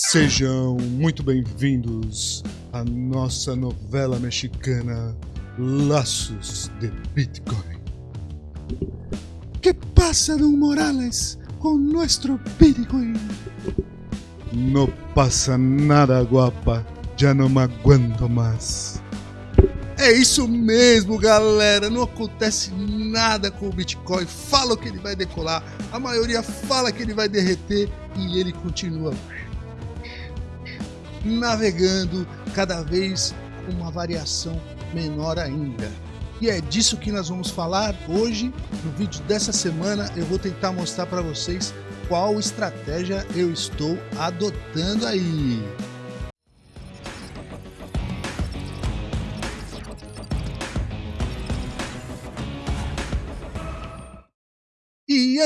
Sejam muito bem-vindos à nossa novela mexicana Laços de Bitcoin. Que passa, Don Morales, com nosso Bitcoin? Não passa nada, guapa. Já não me aguento mais. É isso mesmo, galera. Não acontece nada com o Bitcoin. Fala que ele vai decolar. A maioria fala que ele vai derreter e ele continua navegando cada vez com uma variação menor ainda. E é disso que nós vamos falar hoje. No vídeo dessa semana eu vou tentar mostrar para vocês qual estratégia eu estou adotando aí.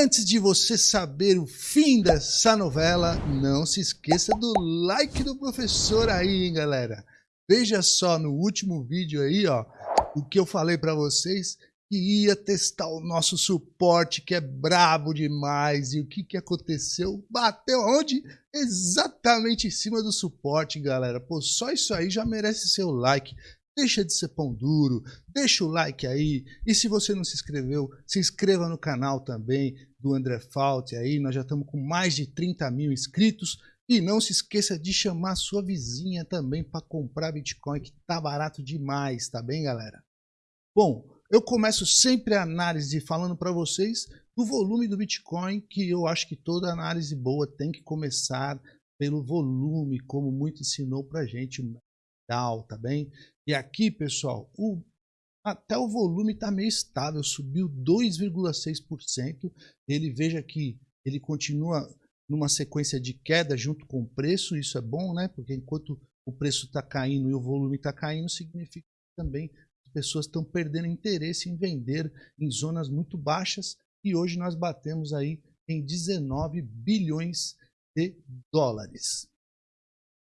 Antes de você saber o fim dessa novela, não se esqueça do like do professor aí, hein, galera. Veja só no último vídeo aí, ó, o que eu falei para vocês que ia testar o nosso suporte que é brabo demais. E o que que aconteceu? Bateu onde? Exatamente em cima do suporte, galera. Pô, só isso aí já merece seu like. Deixa de ser pão duro, deixa o like aí. E se você não se inscreveu, se inscreva no canal também do André Fault aí. Nós já estamos com mais de 30 mil inscritos. E não se esqueça de chamar sua vizinha também para comprar Bitcoin, que tá barato demais, tá bem, galera? Bom, eu começo sempre a análise falando para vocês do volume do Bitcoin, que eu acho que toda análise boa tem que começar pelo volume, como muito ensinou para gente o Dow, tá bem? E aqui, pessoal, o, até o volume está meio estável, subiu 2,6%. Ele veja que ele continua numa sequência de queda junto com o preço, isso é bom, né? Porque enquanto o preço está caindo e o volume está caindo, significa também que as pessoas estão perdendo interesse em vender em zonas muito baixas e hoje nós batemos aí em 19 bilhões de dólares.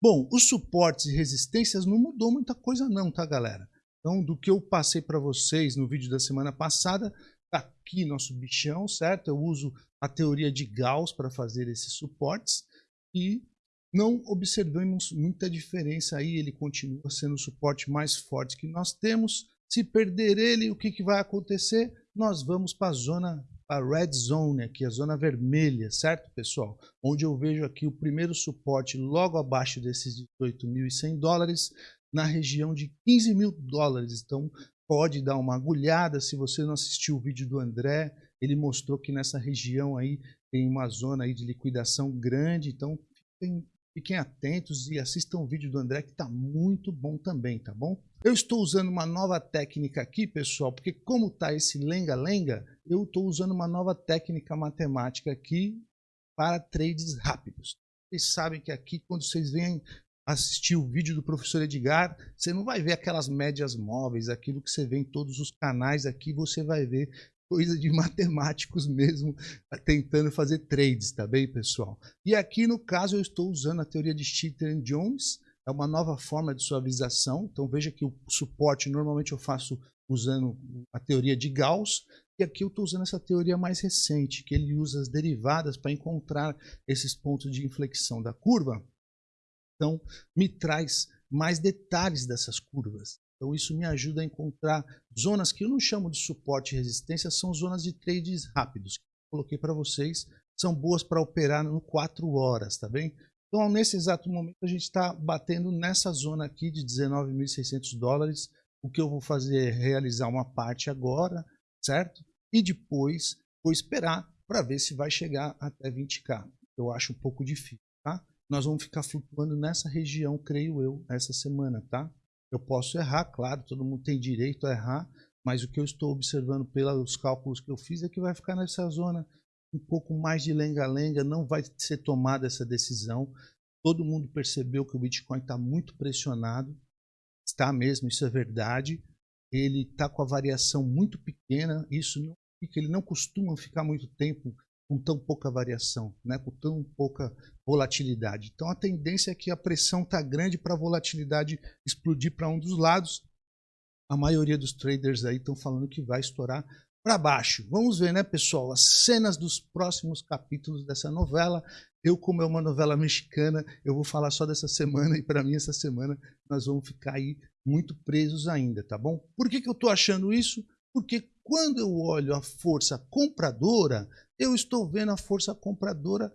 Bom, os suportes e resistências não mudou muita coisa não, tá galera? Então, do que eu passei para vocês no vídeo da semana passada, tá aqui nosso bichão, certo? Eu uso a teoria de Gauss para fazer esses suportes e não observamos muita diferença aí, ele continua sendo o suporte mais forte que nós temos. Se perder ele, o que, que vai acontecer? Nós vamos para a zona a red zone aqui, a zona vermelha, certo, pessoal? Onde eu vejo aqui o primeiro suporte logo abaixo desses 18.100 dólares, na região de 15 mil dólares. Então, pode dar uma agulhada. Se você não assistiu o vídeo do André, ele mostrou que nessa região aí tem uma zona aí de liquidação grande. Então, fiquem, fiquem atentos e assistam o vídeo do André, que está muito bom também, tá bom? Eu estou usando uma nova técnica aqui, pessoal, porque como está esse lenga-lenga, eu estou usando uma nova técnica matemática aqui para trades rápidos. Vocês sabem que aqui, quando vocês vêm assistir o vídeo do professor Edgar, você não vai ver aquelas médias móveis, aquilo que você vê em todos os canais aqui, você vai ver coisa de matemáticos mesmo, tentando fazer trades, tá bem, pessoal? E aqui, no caso, eu estou usando a teoria de Cheater Jones, é uma nova forma de suavização. Então veja que o suporte normalmente eu faço usando a teoria de Gauss, e aqui eu estou usando essa teoria mais recente, que ele usa as derivadas para encontrar esses pontos de inflexão da curva. Então me traz mais detalhes dessas curvas. Então isso me ajuda a encontrar zonas que eu não chamo de suporte e resistência, são zonas de trades rápidos. Coloquei para vocês, são boas para operar no 4 horas, tá bem? Então, nesse exato momento, a gente está batendo nessa zona aqui de 19.600 dólares. O que eu vou fazer é realizar uma parte agora, certo? E depois vou esperar para ver se vai chegar até 20k. Eu acho um pouco difícil, tá? Nós vamos ficar flutuando nessa região, creio eu, essa semana, tá? Eu posso errar, claro, todo mundo tem direito a errar, mas o que eu estou observando pelos cálculos que eu fiz é que vai ficar nessa zona um pouco mais de lenga-lenga, não vai ser tomada essa decisão. Todo mundo percebeu que o Bitcoin está muito pressionado, está mesmo, isso é verdade. Ele está com a variação muito pequena, isso não, ele não costuma ficar muito tempo com tão pouca variação, né, com tão pouca volatilidade. Então a tendência é que a pressão está grande para a volatilidade explodir para um dos lados. A maioria dos traders aí estão falando que vai estourar para baixo. Vamos ver, né, pessoal, as cenas dos próximos capítulos dessa novela. Eu, como é uma novela mexicana, eu vou falar só dessa semana e para mim essa semana nós vamos ficar aí muito presos ainda, tá bom? Por que, que eu estou achando isso? Porque quando eu olho a força compradora, eu estou vendo a força compradora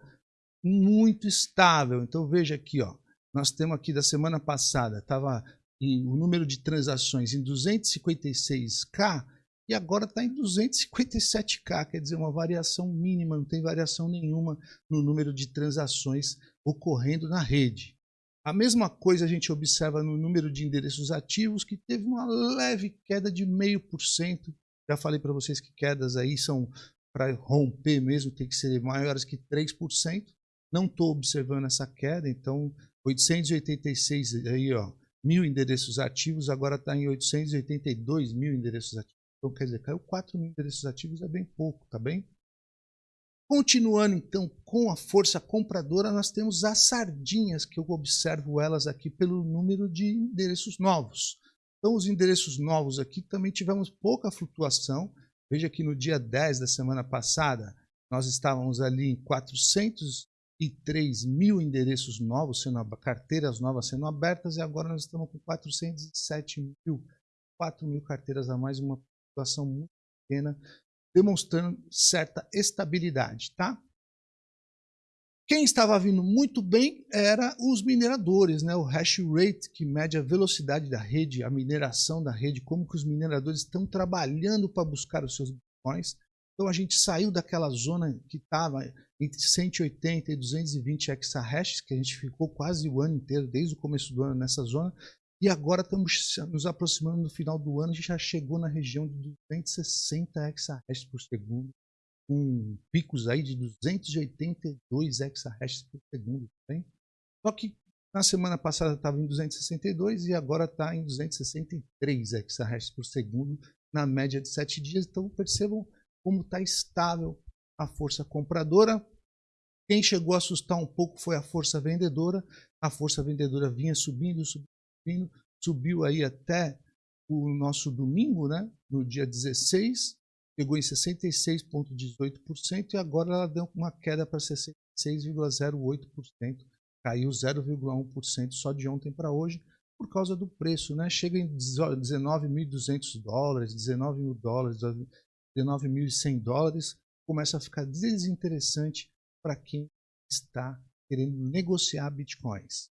muito estável. Então veja aqui, ó, nós temos aqui da semana passada, estava o número de transações em 256k e agora está em 257k, quer dizer, uma variação mínima, não tem variação nenhuma no número de transações ocorrendo na rede. A mesma coisa a gente observa no número de endereços ativos, que teve uma leve queda de 0,5%. Já falei para vocês que quedas aí são para romper mesmo, tem que ser maiores que 3%. Não estou observando essa queda, então 886 aí, ó, mil endereços ativos, agora está em 882 mil endereços ativos. Então, quer dizer, caiu 4 mil endereços ativos, é bem pouco, tá bem? Continuando então com a força compradora, nós temos as sardinhas, que eu observo elas aqui pelo número de endereços novos. Então, os endereços novos aqui também tivemos pouca flutuação. Veja que no dia 10 da semana passada, nós estávamos ali em 403 mil endereços novos, sendo carteiras novas sendo abertas, e agora nós estamos com 407 mil, 4 mil carteiras a mais, uma flutuação muito pequena demonstrando certa estabilidade, tá? Quem estava vindo muito bem era os mineradores, né? o hash rate, que mede a velocidade da rede, a mineração da rede, como que os mineradores estão trabalhando para buscar os seus bitcoins. Então a gente saiu daquela zona que estava entre 180 e 220 exahashes, que a gente ficou quase o ano inteiro, desde o começo do ano nessa zona, e agora estamos nos aproximando do final do ano, a gente já chegou na região de 260 exahashes por segundo, com picos aí de 282 exahashes por segundo. Tá Só que na semana passada estava em 262 e agora está em 263 exahashes por segundo na média de 7 dias. Então percebam como está estável a força compradora. Quem chegou a assustar um pouco foi a força vendedora. A força vendedora vinha subindo, subindo subiu aí até o nosso domingo, né? no dia 16, pegou em 66,18% e agora ela deu uma queda para 66,08%, caiu 0,1% só de ontem para hoje por causa do preço, né? Chega em 19.200 dólares, 19 mil dólares, 19.100 dólares, começa a ficar desinteressante para quem está querendo negociar bitcoins.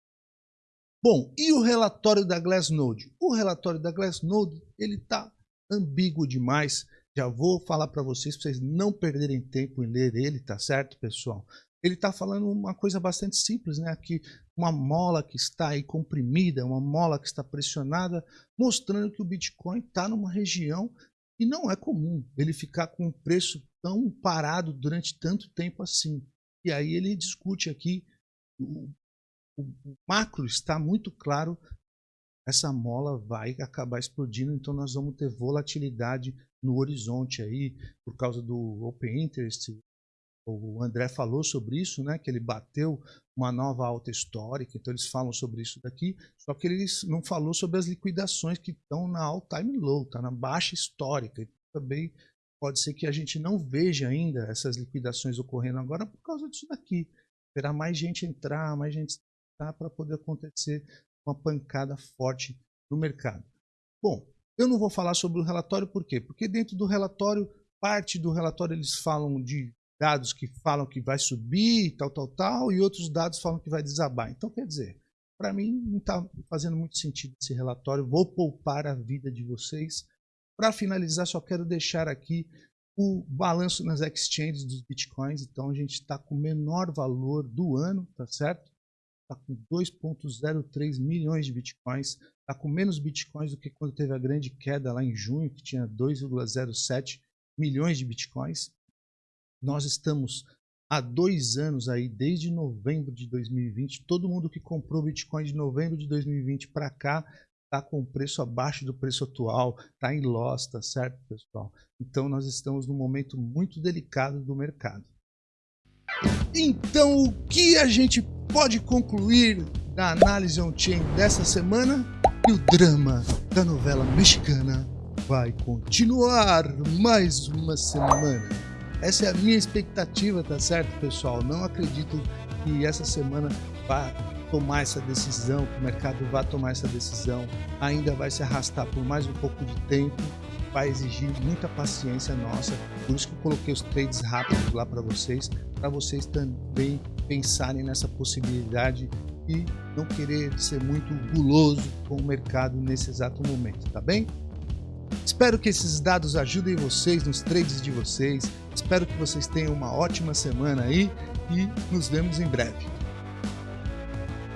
Bom, e o relatório da Glassnode? O relatório da Glassnode ele está ambíguo demais. Já vou falar para vocês, para vocês não perderem tempo em ler ele, tá certo, pessoal? Ele está falando uma coisa bastante simples, né? Aqui, uma mola que está aí comprimida, uma mola que está pressionada, mostrando que o Bitcoin está numa região que não é comum ele ficar com um preço tão parado durante tanto tempo assim. E aí ele discute aqui o macro está muito claro, essa mola vai acabar explodindo, então nós vamos ter volatilidade no horizonte aí, por causa do Open Interest. O André falou sobre isso, né, que ele bateu uma nova alta histórica, então eles falam sobre isso daqui, só que eles não falou sobre as liquidações que estão na all time low, está na baixa histórica. Então, também pode ser que a gente não veja ainda essas liquidações ocorrendo agora por causa disso daqui. Terá mais gente entrar, mais gente tá? para poder acontecer uma pancada forte no mercado. Bom, eu não vou falar sobre o relatório, por quê? Porque dentro do relatório, parte do relatório eles falam de dados que falam que vai subir, tal, tal, tal, e outros dados falam que vai desabar. Então, quer dizer, para mim não está fazendo muito sentido esse relatório, vou poupar a vida de vocês. Para finalizar, só quero deixar aqui o balanço nas exchanges dos bitcoins, então a gente está com o menor valor do ano, tá certo? Está com 2,03 milhões de bitcoins, está com menos bitcoins do que quando teve a grande queda lá em junho, que tinha 2,07 milhões de bitcoins. Nós estamos há dois anos aí, desde novembro de 2020, todo mundo que comprou bitcoin de novembro de 2020 para cá está com preço abaixo do preço atual, está em loss, tá certo, pessoal? Então nós estamos num momento muito delicado do mercado. Então, o que a gente pode concluir da análise on-chain dessa semana? E o drama da novela mexicana vai continuar mais uma semana. Essa é a minha expectativa, tá certo, pessoal? Não acredito que essa semana vai tomar essa decisão, que o mercado vai tomar essa decisão, ainda vai se arrastar por mais um pouco de tempo, vai exigir muita paciência nossa, por isso que eu coloquei os trades rápidos lá para vocês, para vocês também pensarem nessa possibilidade e não querer ser muito guloso com o mercado nesse exato momento, tá bem? Espero que esses dados ajudem vocês nos trades de vocês, espero que vocês tenham uma ótima semana aí e nos vemos em breve.